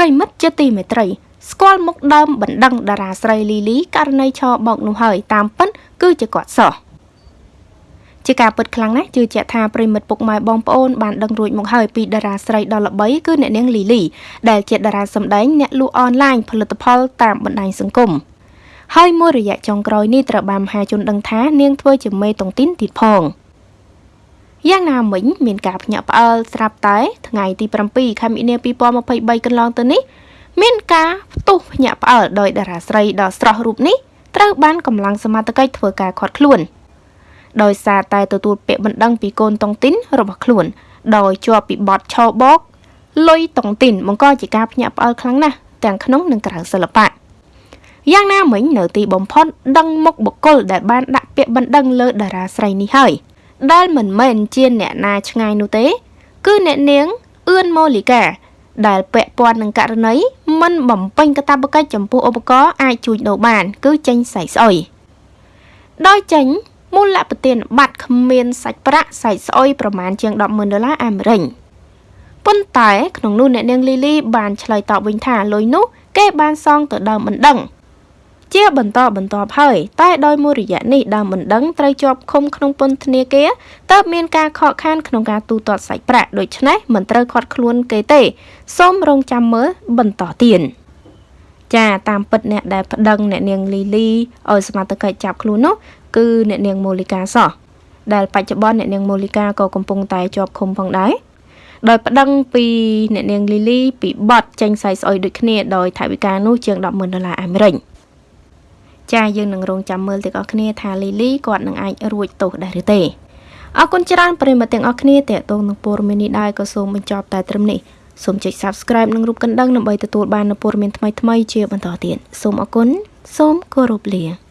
ប្រិមិត្តជាទីមេត្រី ស្គាល់មុខដើមបណ្ដឹងតារាស្រីលីលីករណីឆបោកនោះហើយតាមពិតគឺជាគាត់សោះជាការពិតខ្លាំងណាស់ជឿជាក់ថាប្រិមិត្តពុកម៉ែបងប្អូនបានដឹងរួចមកហើយពីតារាស្រីដ៏ល្បីគឺអ្នកនាងលីលីដែលជាតារាសម្ដែងអ្នកលក់អនឡាញផលិតផលតាមបណ្ដាញសង្គមហើយមួយរយៈចុងក្រោយនេះត្រូវបានមហាជនដឹងថានាងធ្វើជាមេតុងទីនទៀតផង យ៉ាងណាមិញមានការភ្ញាក់ផ្អើលស្រាប់តែថ្ងៃទី7ខែមីនា2023កន្លងទៅនេះមានការផ្ទុះភ្ញាក់ផ្អើលដោយតារាស្រីដ៏ស្រស់រូបនេះត្រូវបានកម្លាំងសមត្ថកិច្ចធ្វើការឃាត់ខ្លួនដោយសារតែទទួលពាក្យបណ្ដឹងពីកូនតុងទីនរបស់ខ្លួន ដោយជាប់ពីបទឆោបោកលុយតុងទីនបង្កជាការភ្ញាក់ផ្អើលខ្លាំងណាស់ទាំងក្នុងនិងក្រៅសិល្បៈយ៉ាងណាមិញនៅទីបំផុតដឹងមុខបុគ្គលដែលបានដាក់ពាក្យបណ្ដឹងលើតារាស្រីនេះហើយ ដែលមិនមែនជាអ្នកណាឆ្ងាយនោះទេ គឺអ្នកនាងអឿនម៉ូលីកា ដែលពាក់ព័ន្ធនឹងករណីមិនបំពេញកាតព្វកិច្ចចំពោះឧបករណ៍អាចជួញដូរបាន គឺចេញសាច់ស្អុយដោយចេញមូលប្រទានប័ត្រគ្មានសាច់ប្រាក់សាច់ស្អុយប្រមាណជាង100,000ដុល្លារអាមេរិកប៉ុន្តែក្នុងនោះអ្នកនាងលីលីបានឆ្លើយតបវិញថាលុយនោះ គេបានសងទៅដើមមិនដឹង ជាបន្តបន្ទាប់ហើយតែដោយមួយរយៈនេះដើមបណ្ដឹងត្រូវជាប់ឃុំក្នុងពន្ធនាគារតើបមានការខកខានក្នុងការទូទាត់សាច់ប្រាក់ដូច្នេះមិនត្រូវខាត់ខ្លួនគេទេសូមរងចាំមើលបន្តទៀតចាតាមពិតអ្នកដែលប្តឹងអ្នកនាងលីលីឲ្យសមត្ថកិច្ចចាប់ខ្លួននោះគឺអ្នកនាងម៉ូលីកាសោះដែលបច្ចុប្បន្នអ្នកនាងម៉ូលីកាក៏កំពុងតែជាប់ឃុំផងដែរដោយប្តឹងពីអ្នកនាងលីលីពីបទចេញសាយស្អុយដូចគ្នាដោយថវិកានោះជាង100,000ដុល្លារអាមេរិក ចាយើងនឹងរងចាំមើលទាំងអស់គ្នាថាលីលីគាត់នឹងអាចរួចទោសដែរឬទេអរគុណច្រើនប្រិយមិត្តទាំងអស់គ្នាតេតងនឹងព័ត៌មាននេះដែរក៏សូមបញ្ចប់តែត្រឹមនេះសូមចុច Subscribe និងរូបកណ្ដឹងដើម្បីទទួលបាននូវព័ត៌មានថ្មីៗជាបន្តទៀតសូមអរគុណសូមគោរពលា